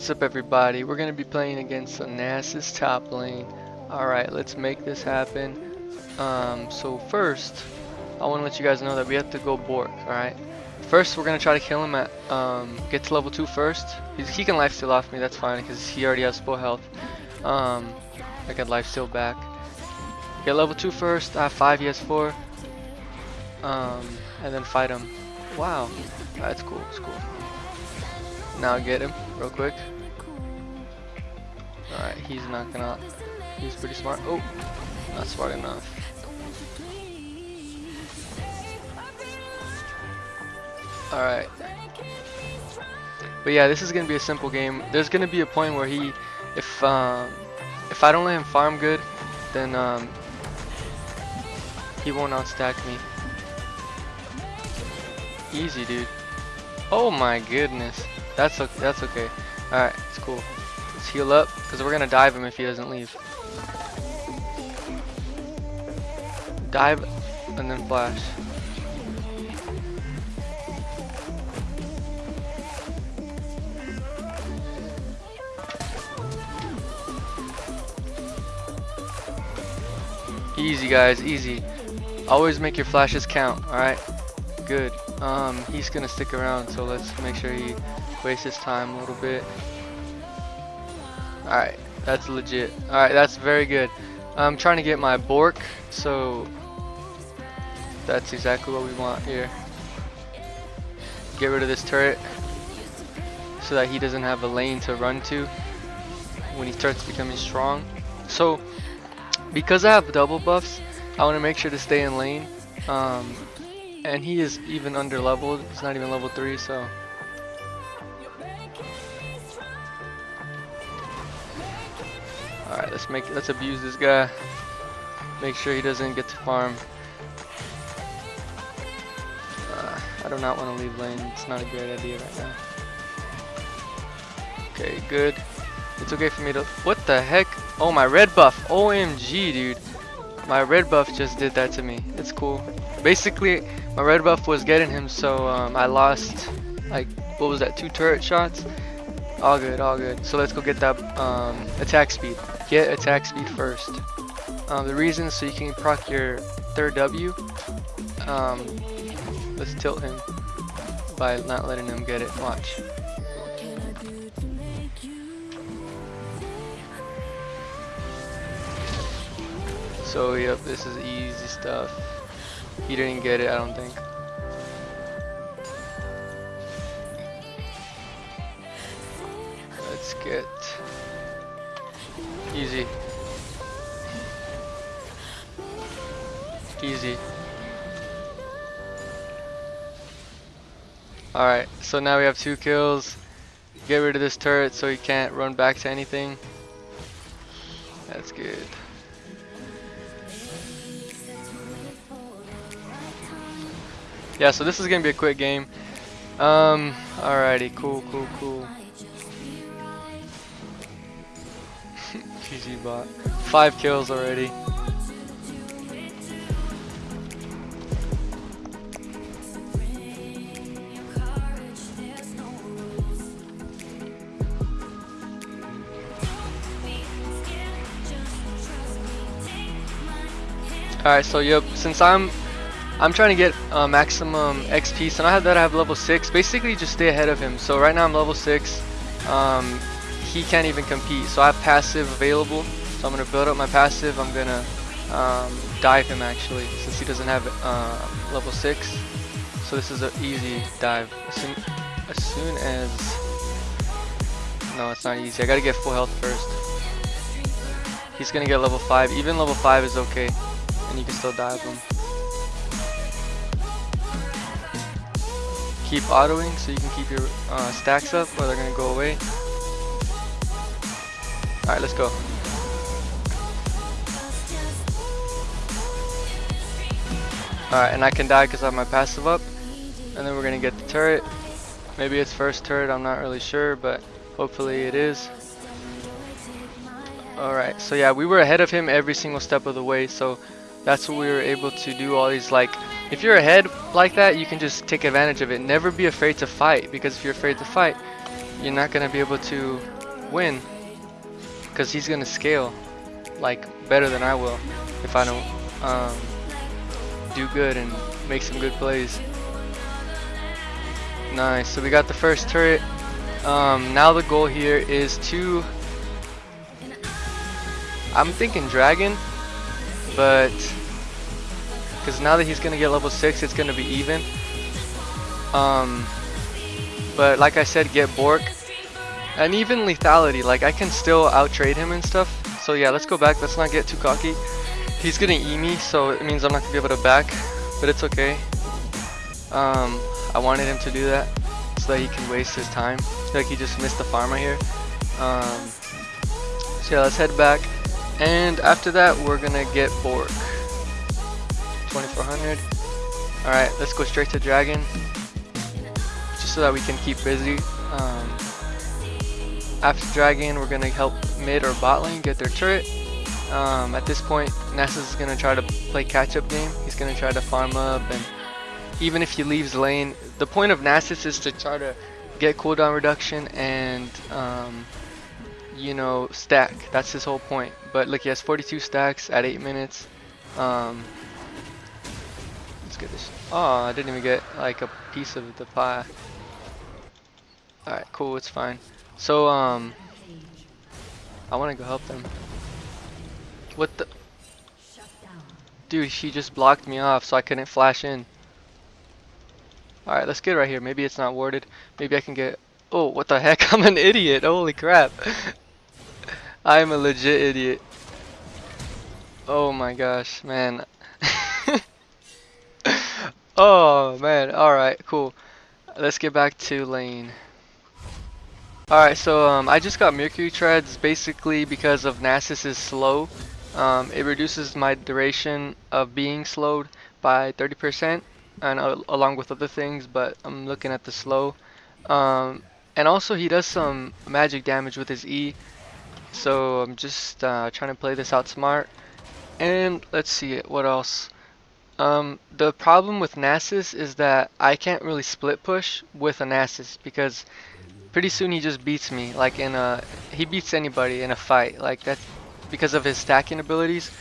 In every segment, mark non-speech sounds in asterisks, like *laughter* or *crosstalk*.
What's up everybody? We're gonna be playing against the Nasus top lane. Alright, let's make this happen. Um, so first, I wanna let you guys know that we have to go Bork, alright? First, we're gonna try to kill him at, um, get to level 2 first. He's, he can lifesteal off me, that's fine, because he already has full health. Um, I can lifesteal back. Get level 2 first, I have 5, he has 4. Um, and then fight him. Wow, that's cool, that's cool. Now get him real quick. Alright, he's not gonna. He's pretty smart. Oh, not smart enough. Alright. But yeah, this is gonna be a simple game. There's gonna be a point where he, if um, if I don't let him farm good, then um, he won't outstack me. Easy, dude. Oh my goodness. That's okay. That's okay. All right, it's cool. Let's heal up because we're gonna dive him if he doesn't leave. Dive and then flash. Easy guys, easy. Always make your flashes count, alright? Good. Um, he's gonna stick around, so let's make sure he wastes his time a little bit. Alright, that's legit. Alright, that's very good. I'm trying to get my Bork, so that's exactly what we want here. Get rid of this turret so that he doesn't have a lane to run to when he starts becoming strong. So, because I have double buffs, I want to make sure to stay in lane. Um, and he is even under leveled. He's not even level 3, so Alright, let's make let's abuse this guy. Make sure he doesn't get to farm. Uh, I do not want to leave lane. It's not a great idea right now. Okay, good. It's okay for me to... What the heck? Oh, my red buff. OMG, dude. My red buff just did that to me. It's cool. Basically, my red buff was getting him, so um, I lost, like, what was that, two turret shots? All good, all good. So let's go get that um, attack speed. Get attack speed first. Um, the reason so you can proc your third W. Um, let's tilt him by not letting him get it. Watch. So yep, this is easy stuff. He didn't get it, I don't think. Let's get easy. Easy. Alright, so now we have two kills. Get rid of this turret so he can't run back to anything. That's good. Yeah, so this is gonna be a quick game. Um, alrighty, cool, cool, cool. *laughs* GG bot. Five kills already. Alright, so yep, since I'm I'm trying to get uh, maximum XP, so now that I have level 6, basically just stay ahead of him. So right now I'm level 6, um, he can't even compete. So I have passive available, so I'm going to build up my passive. I'm going to um, dive him actually, since he doesn't have uh, level 6. So this is an easy dive. As soon, as soon as... No, it's not easy. I got to get full health first. He's going to get level 5. Even level 5 is okay, and you can still dive him. Keep autoing so you can keep your uh, stacks up or they're gonna go away. Alright, let's go. Alright, and I can die because I have my passive up. And then we're gonna get the turret. Maybe it's first turret, I'm not really sure, but hopefully it is. Alright, so yeah, we were ahead of him every single step of the way, so that's what we were able to do all these like if you're ahead like that, you can just take advantage of it. Never be afraid to fight, because if you're afraid to fight, you're not gonna be able to win because he's gonna scale like better than I will if I don't um, do good and make some good plays. Nice. So we got the first turret. Um, now the goal here is to. I'm thinking dragon, but because now that he's gonna get level six, it's gonna be even. Um, but like I said, get Bork and even lethality. Like I can still out trade him and stuff. So yeah, let's go back. Let's not get too cocky. He's gonna E me, so it means I'm not gonna be able to back, but it's okay. Um, I wanted him to do that so that he can waste his time. like he just missed the farm right here. Um, so yeah, let's head back. And after that, we're gonna get Bork. 2400. Alright, let's go straight to Dragon. Just so that we can keep busy. Um, after Dragon, we're gonna help mid or bot lane get their turret. Um, at this point, Nasus is gonna try to play catch-up game. He's gonna try to farm up and even if he leaves lane, the point of Nasus is to try to get cooldown reduction and um, you know stack. That's his whole point. But look, he has 42 stacks at 8 minutes. Um, get this. Oh, I didn't even get like a piece of the pie. Alright, cool, it's fine. So, um, I want to go help them. What the? Dude, she just blocked me off so I couldn't flash in. Alright, let's get right here. Maybe it's not warded. Maybe I can get... Oh, what the heck? *laughs* I'm an idiot. Holy crap. *laughs* I'm a legit idiot. Oh my gosh, man. Oh, man. Alright, cool. Let's get back to lane. Alright, so um, I just got Mercury Treads basically because of Nasus is slow. Um, it reduces my duration of being slowed by 30% and uh, along with other things, but I'm looking at the slow. Um, and also he does some magic damage with his E, so I'm just uh, trying to play this out smart. And let's see it, what else. Um, the problem with Nasus is that I can't really split push with a Nasus because pretty soon he just beats me. Like in a, he beats anybody in a fight. Like that's because of his stacking abilities.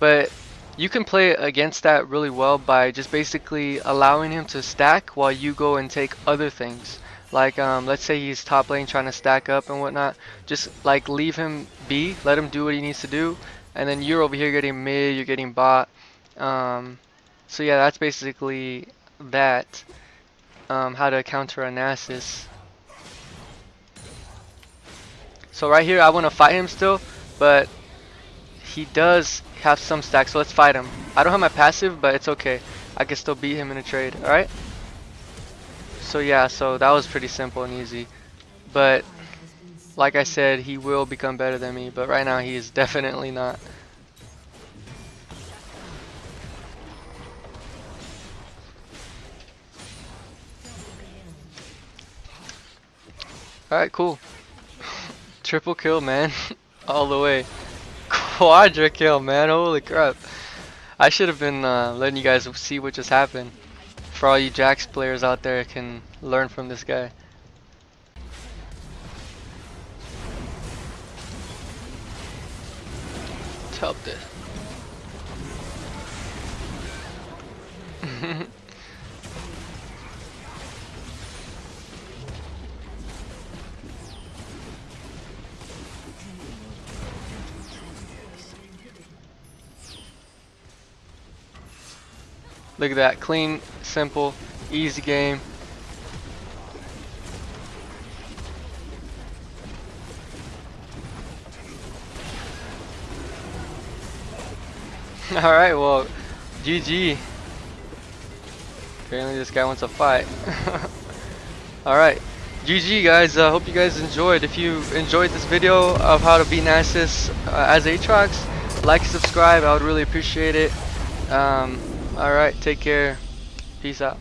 But you can play against that really well by just basically allowing him to stack while you go and take other things. Like, um, let's say he's top lane trying to stack up and whatnot. Just like leave him be, let him do what he needs to do, and then you're over here getting mid, you're getting bot. Um, so yeah, that's basically that. Um, how to counter a Nasus. So right here, I want to fight him still, but he does have some stacks, so let's fight him. I don't have my passive, but it's okay. I can still beat him in a trade, alright? So yeah, so that was pretty simple and easy. But, like I said, he will become better than me, but right now he is *laughs* definitely not. Alright, cool. *laughs* Triple kill, man. *laughs* All the way quadra kill, man. Holy crap. I should have been uh, letting you guys see what just happened. For all you Jax players out there can learn from this guy. Help this. *laughs* Look at that, clean, simple, easy game. *laughs* Alright, well, GG. Apparently this guy wants a fight. *laughs* Alright, GG guys, I uh, hope you guys enjoyed. If you enjoyed this video of how to beat Nasus uh, as Aatrox, like subscribe, I would really appreciate it. Um, Alright, take care. Peace out.